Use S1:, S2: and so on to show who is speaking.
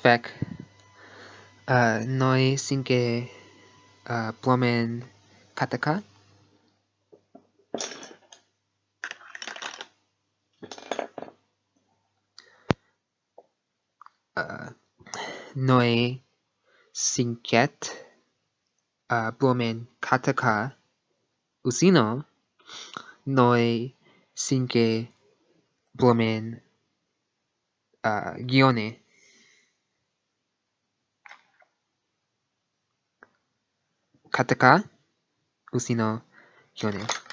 S1: Fec. Uh, noi sinke uh, plomen kataka. Uh, noi sinket uh, plomen kataka usino. Noi sinke plomen uh, gione カタカてか牛の表現。